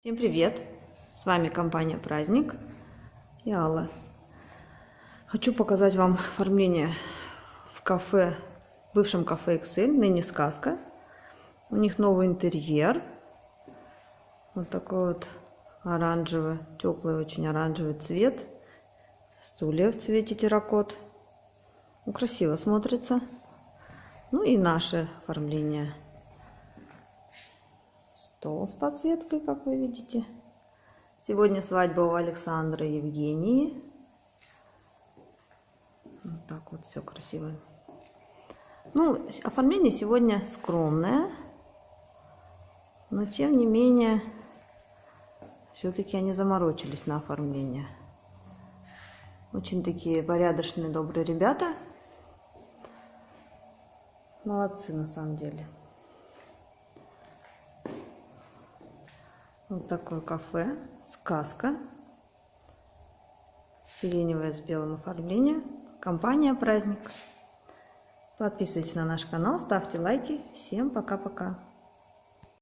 Всем привет! С вами компания Праздник и Алла. Хочу показать вам оформление в кафе, бывшем кафе Excel, ныне сказка. У них новый интерьер. Вот такой вот оранжевый, теплый очень оранжевый цвет. Стулья в цвете терракот. Ну, красиво смотрится. Ну и наше оформление стол с подсветкой, как вы видите. Сегодня свадьба у Александра и Евгении. Вот так вот все красиво. Ну, оформление сегодня скромное, но тем не менее, все-таки они заморочились на оформление. Очень такие порядочные, добрые ребята. Молодцы на самом деле. Вот такое кафе, сказка, сиреневое с белым оформлением, компания «Праздник». Подписывайтесь на наш канал, ставьте лайки. Всем пока-пока.